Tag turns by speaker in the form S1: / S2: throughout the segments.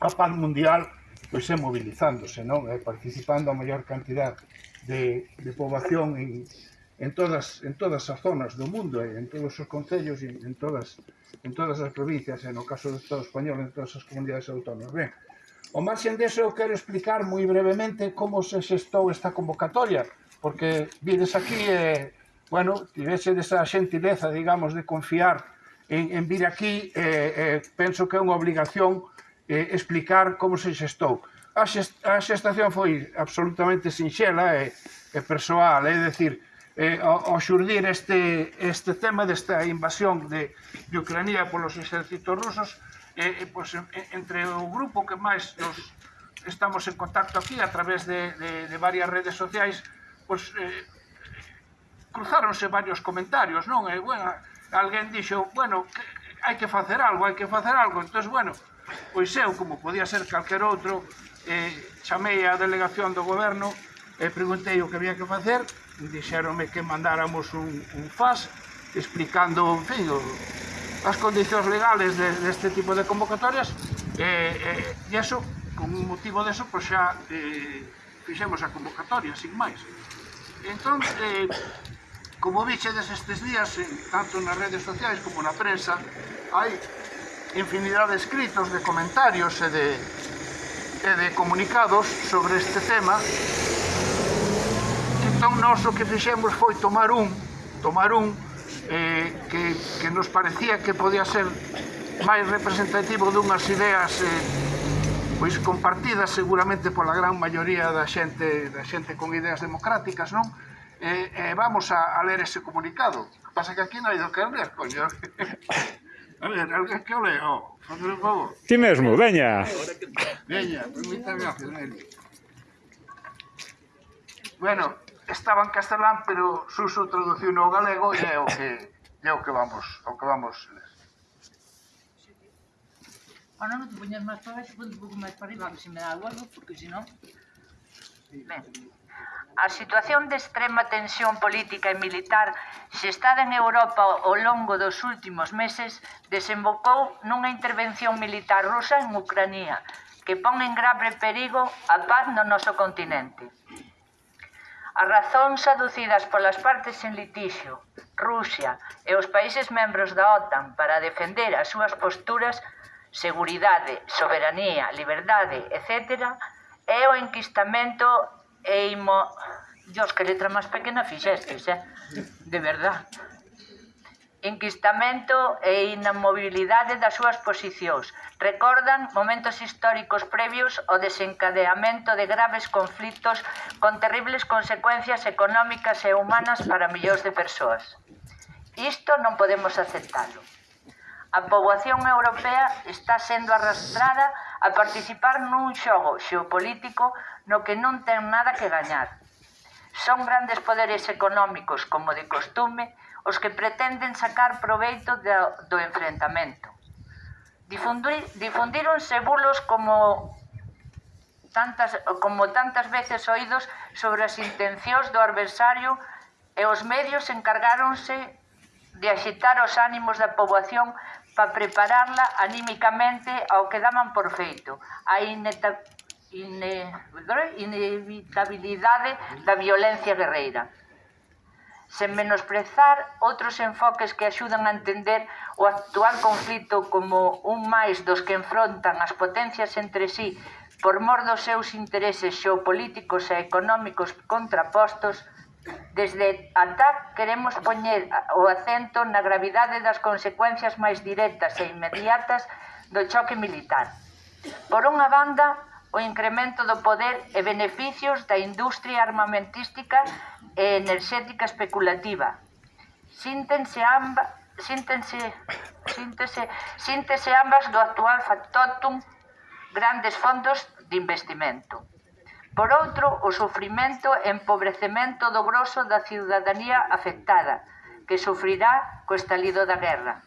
S1: a paz mundial pois é movilizándose, non? É participando a maior cantidad de, de poboación en, en todas en todas as zonas do mundo, eh, en todos os concellos e en todas en todas as provincias, e no caso do Estado español en todas as comunidades autónomas. Ben, o marxen deso eu quero explicar moi brevemente como se xestou esta convocatoria, porque vides aquí e, eh, bueno, tivese desa xentileza, digamos, de confiar en, en vir aquí, eh, eh, penso que é unha obligación eh, explicar como se xestou. A, xest, a xestación foi absolutamente sinxela e, e persoal, é dicir, eh, ao, ao xurdir este, este tema desta invasión de, de Ucrania polos exércitos rusos, eh, pois, entre o grupo que máis nos estamos en contacto aquí a través de, de, de varias redes sociais, pois, eh, cruzáronse varios comentarios, non? E, bueno, alguén dixo, bueno, que, hai que facer algo, hai que facer algo. Entón, bueno, Pois eu, como podía ser calquer outro, eh, chamei a delegación do goberno e preguntei o que había que facer, dixeronme que mandáramos un, un FAS explicando, en fin, o, as condicións legales de, deste tipo de convocatorias eh, eh, e eso, con un motivo deso, pois xa eh, fixemos a convocatoria, sin máis. Entón, eh, como vichedes estes días, tanto nas redes sociais como na prensa, hai infinidad de escritos, de comentarios e de, e de comunicados sobre este tema. Entón, nós o que fixemos foi tomar un, tomar un eh, que, que nos parecía que podía ser máis representativo dunhas ideas eh, pois compartidas seguramente pola gran maioría da xente da xente con ideas democráticas, non? Eh, eh, vamos a, a ler ese comunicado. O que pasa que aquí non hai do que ler, coño. A ver, alguén que o leo, fazer un favor.
S2: Ti mesmo, veña.
S1: Veña, permita a Fidel. Bueno, estaba en castelán, pero Suso traduciu no galego e é o que é o que vamos, o que vamos ler.
S3: Ahora non te poñas máis para baixo, ponte un pouco máis para arriba, se me dá algo, porque senón... Ben. A situación de extrema tensión política e militar xestada en Europa ao longo dos últimos meses desembocou nunha intervención militar rusa en Ucrania, que pon en grave perigo a paz no noso continente. As razóns aducidas polas partes en litixio, Rusia e os países membros da OTAN para defender as súas posturas, seguridade, soberanía, liberdade, etc., é o enquistamento e imo... Dios, que letra máis pequena fixestes, eh? De verdad. Enquistamento e inamobilidade das súas posicións. Recordan momentos históricos previos ao desencadeamento de graves conflitos con terribles consecuencias económicas e humanas para millóns de persoas. Isto non podemos aceptalo. A poboación europea está sendo arrastrada a participar nun xogo xeopolítico no que non ten nada que gañar. Son grandes poderes económicos, como de costume, os que pretenden sacar proveito do, do enfrentamento. Difundir, difundíronse bulos como tantas, como tantas veces oídos sobre as intencións do adversario e os medios encargáronse de axitar os ánimos da poboación para prepararla anímicamente ao que daban por feito, a ineta, ine, inevitabilidade da violencia guerreira. Sen menosprezar outros enfoques que axudan a entender o actual conflito como un máis dos que enfrontan as potencias entre sí por mor dos seus intereses xeopolíticos e económicos contrapostos Desde ATAC queremos poñer o acento na gravidade das consecuencias máis directas e inmediatas do choque militar. Por unha banda, o incremento do poder e beneficios da industria armamentística e enerxética especulativa. Síntense amba, síntense, síntese, síntese ambas do actual factotum grandes fondos de investimento. Por outro, o sufrimento e empobrecemento do groso da ciudadanía afectada, que sufrirá co estalido da guerra.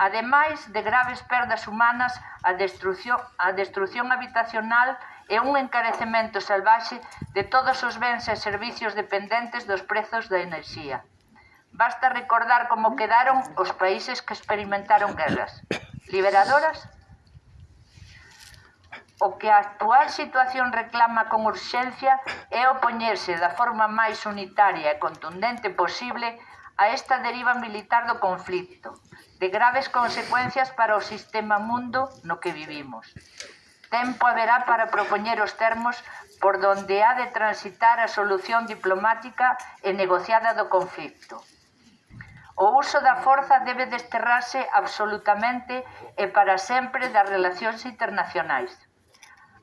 S3: Ademais de graves perdas humanas, a destrucción, a destrucción habitacional e un encarecemento salvaxe de todos os bens e servicios dependentes dos prezos da enerxía. Basta recordar como quedaron os países que experimentaron guerras liberadoras O que a actual situación reclama con urxencia é opoñerse da forma máis unitaria e contundente posible a esta deriva militar do conflicto, de graves consecuencias para o sistema mundo no que vivimos. Tempo haberá para propoñer os termos por donde ha de transitar a solución diplomática e negociada do conflicto. O uso da forza debe desterrarse absolutamente e para sempre das relacións internacionais.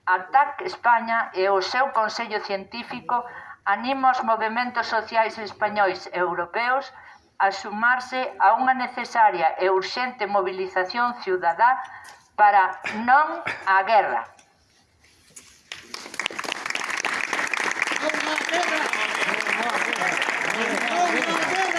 S3: Atac España e o seu Consello Científico anima os movementos sociais españois e europeos a sumarse a unha necesaria e urxente movilización ciudadá para non a guerra.
S2: Non a guerra! Non a guerra! Non a guerra!